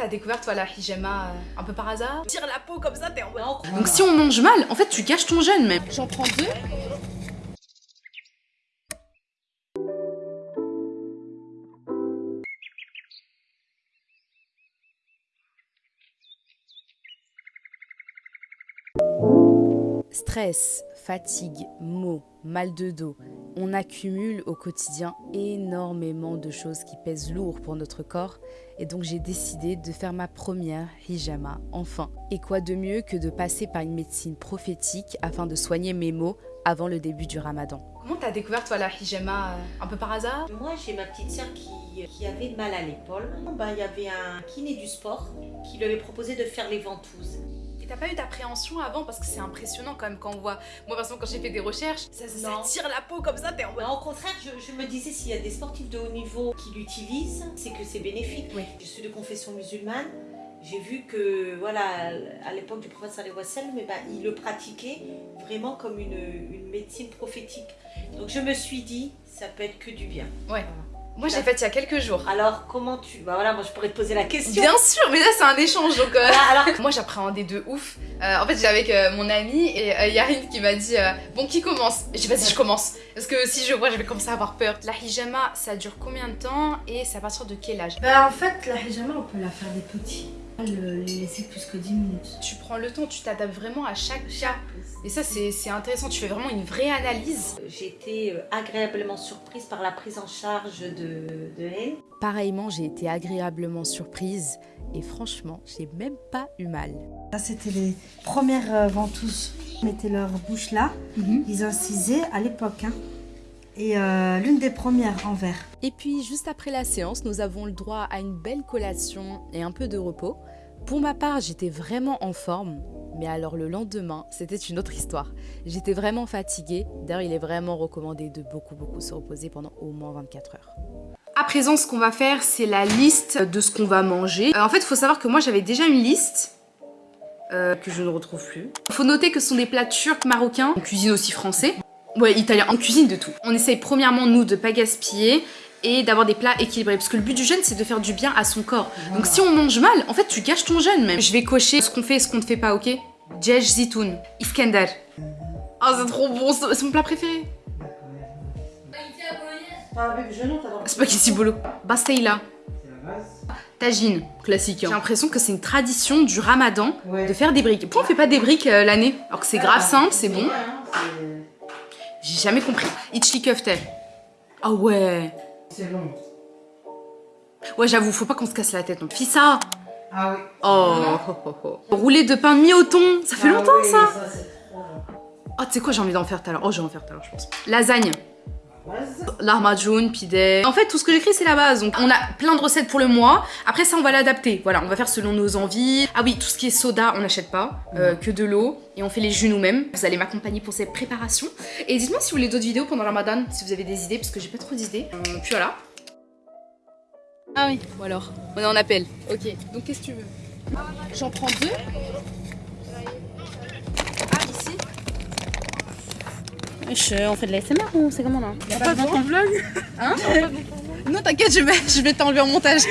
t'as découvert toi la hijama euh, un peu par hasard? Tire la peau comme ça, t'es en mode... Donc si on mange mal, en fait tu gâches ton jeûne même. J'en prends deux. Stress, fatigue, maux, mal de dos, on accumule au quotidien énormément de choses qui pèsent lourd pour notre corps et donc j'ai décidé de faire ma première hijama enfin. Et quoi de mieux que de passer par une médecine prophétique afin de soigner mes maux avant le début du ramadan. Comment t'as découvert toi la hijama euh, un peu par hasard? Moi j'ai ma petite sœur qui, qui avait mal à l'épaule. Ben, il y avait un kiné du sport qui lui avait proposé de faire les ventouses. T'as pas eu d'appréhension avant parce que c'est impressionnant quand même quand on voit. Moi par exemple quand j'ai fait des recherches, ça, ça, ça tire la peau comme ça, t'es en mode. Au contraire, je, je me disais s'il y a des sportifs de haut niveau qui l'utilisent, c'est que c'est bénéfique. Oui. Je suis de confession musulmane. J'ai vu que, voilà, à l'époque du prophète sallallahu alayhi eh ben, il le pratiquait vraiment comme une, une médecine prophétique. Donc je me suis dit, ça peut être que du bien. Ouais. Moi j'ai fait il y a quelques jours. Alors comment tu... Bah voilà, moi je pourrais te poser la question. Bien sûr, mais là c'est un échange donc. euh, Voilà, alors Moi j'appréhendais de ouf. Euh, en fait j'étais avec euh, mon ami et euh, Yarin qui m'a dit euh, bon qui commence? Et J'ai dit vas-y je commence parce que si je vois je vais commencer à avoir peur. La hijama ça dure combien de temps et c'est à partir de quel âge? Bah en fait la hijama on peut la faire des petits. Le les laisser plus que 10 minutes. Tu prends le temps, tu t'adaptes vraiment à chaque cas. Et ça c'est c'est intéressant, tu fais vraiment une vraie analyse. j'ai été euh, agréablement surprise par la prise en charge de, de. Pareillement j'ai été agréablement surprise et franchement j'ai même pas eu mal. Ça c'était les premières euh, ventouses. Ils mettaient leur bouche là, ils incisaient à l'époque. hein. Et euh, l'une des premières en verre. Et puis, juste après la séance, nous avons le droit à une belle collation et un peu de repos. Pour ma part, j'étais vraiment en forme. Mais alors le lendemain, c'était une autre histoire. J'étais vraiment fatiguée. D'ailleurs, il est vraiment recommandé de beaucoup, beaucoup se reposer pendant au moins 24 heures. À présent, ce qu'on va faire, c'est la liste de ce qu'on va manger. Euh, en fait, il faut savoir que moi, j'avais déjà une liste euh, que je ne retrouve plus. Il faut noter que ce sont des plats turcs, marocains, on cuisine aussi français. Ouais, italien, on cuisine de tout. On essaye premièrement, nous, de pas gaspiller et d'avoir des plats équilibrés. Parce que le but du jeûne, c'est de faire du bien à son corps. Donc si on mange mal, en fait, tu gâches ton jeûne même. Je vais cocher ce qu'on fait et ce qu'on ne fait pas, ok? Djej zitoun, Iskandar. Oh, c'est trop bon, c'est mon plat préféré. Spaghetti bolo. Basteila. Tagine, classique. J'ai l'impression que c'est une tradition du ramadan de faire des briques. Pourquoi on fait pas des briques euh, l'année? Alors que c'est grave simple, c'est bon. J'ai jamais compris. Itchli köfte. Ah ouais. C'est long. Ouais, j'avoue, faut pas qu'on se casse la tête. Donc, fais ça. Ah oui. Oh. Roulé de pain mis au thon. Ça fait Ah longtemps, oui, ça. c'est trop long. Oh, tu sais quoi, j'ai envie d'en faire tout à l'heure. Oh, j'ai envie d'en faire tout à l'heure, je pense. Lasagne. Lahmacun, pide. En fait, tout ce que j'écris, c'est la base. Donc, on a plein de recettes pour le mois. Après ça, on va l'adapter. Voilà, on va faire selon nos envies. Ah oui, tout ce qui est soda, on n'achète pas. euh, que de l'eau. Et on fait les jus nous-mêmes. Vous allez m'accompagner pour cette préparation. Et dites-moi si vous voulez d'autres vidéos pendant le ramadan, si vous avez des idées, parce que j'ai pas trop d'idées. Euh, puis voilà. Ah oui, ou alors On est en appel. Ok, donc qu'est-ce que tu veux? J'en prends deux. On fait de la SMR ou c'est comment là Y'a pas besoin ton vlog Hein Non t'inquiète je vais, je vais t'enlever en montage.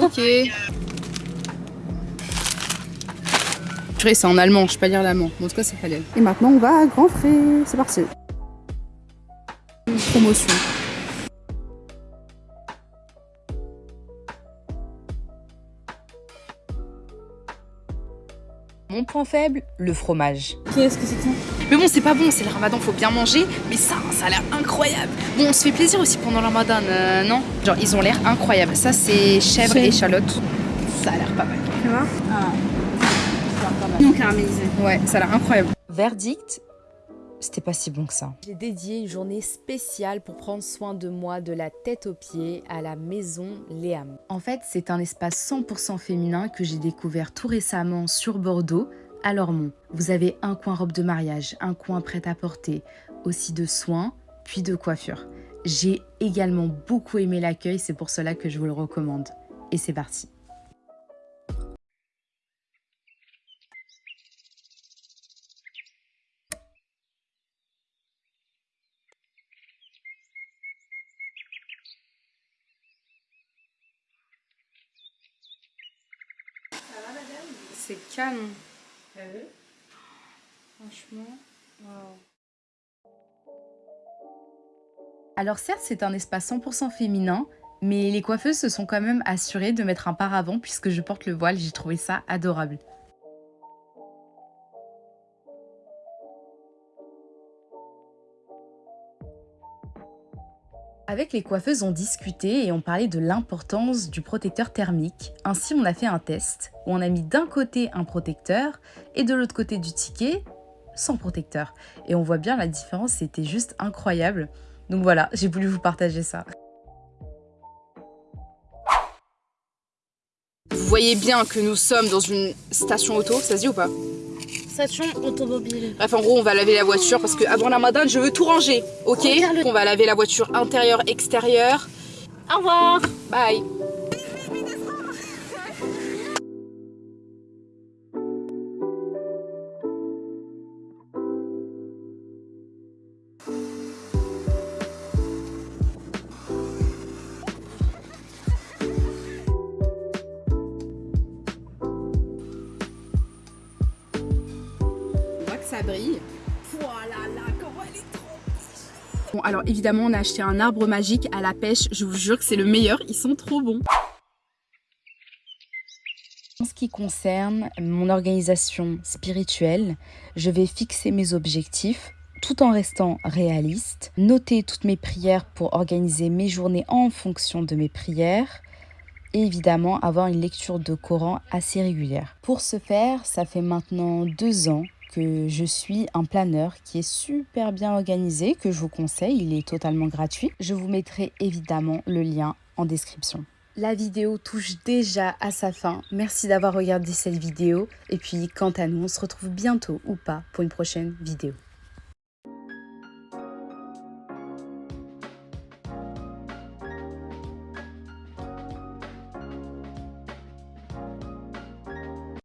Ok. Purée c'est en allemand, je sais pas lire l'allemand. Bon, en tout cas c'est halal. Et maintenant on va à Grand Frais, c'est parti. Promotion. Point faible, le fromage. Qu'est-ce que c'est que ça? Mais bon, c'est pas bon, c'est le ramadan, faut bien manger. Mais ça, ça a l'air incroyable. Bon, on se fait plaisir aussi pendant le ramadan, euh, non? Genre, ils ont l'air incroyables. Ça, c'est chèvre et échalote. Ça a l'air pas mal. Tu vois? Ah. Non caramélisé. Ouais, ça a l'air incroyable. Verdict, c'était pas si bon que ça. J'ai dédié une journée spéciale pour prendre soin de moi de la tête aux pieds à la maison Léam. En fait, c'est un espace 100% féminin que j'ai découvert tout récemment sur Bordeaux, à Lormont. Vous avez un coin robe de mariage, un coin prêt-à-porter, aussi de soins, puis de coiffure. J'ai également beaucoup aimé l'accueil, c'est pour cela que je vous le recommande. Et c'est parti. C'est canon. Franchement, Alors certes, c'est un espace 100% féminin, mais les coiffeuses se sont quand même assurées de mettre un paravent puisque je porte le voile, j'ai trouvé ça adorable. Avec les coiffeuses, on discutait et on parlait de l'importance du protecteur thermique. Ainsi, on a fait un test où on a mis d'un côté un protecteur et de l'autre côté du ticket sans protecteur. Et on voit bien la différence, c'était juste incroyable. Donc voilà, j'ai voulu vous partager ça. Vous voyez bien que nous sommes dans une station auto, ça se dit ou pas? Station automobile. Bref, en gros, on va laver la voiture parce que avant la madame, je veux tout ranger, ok? On va laver la voiture intérieure, extérieure. Au revoir. Bye On voit que ça brille. Bon, alors évidemment, on a acheté un arbre magique à la pêche. Je vous jure que c'est le meilleur. Ils sont trop bons. En ce qui concerne mon organisation spirituelle, je vais fixer mes objectifs tout en restant réaliste, noter toutes mes prières pour organiser mes journées en fonction de mes prières et évidemment avoir une lecture de Coran assez régulière. Pour ce faire, ça fait maintenant deux ans je suis un planeur qui est super bien organisé, que je vous conseille, il est totalement gratuit. Je vous mettrai évidemment le lien en description. La vidéo touche déjà à sa fin. Merci d'avoir regardé cette vidéo. Et puis, quant à nous, on se retrouve bientôt ou pas pour une prochaine vidéo.